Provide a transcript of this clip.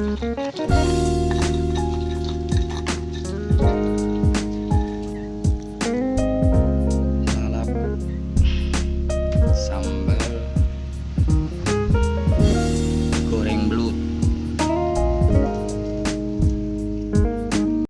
Salap. Sambal.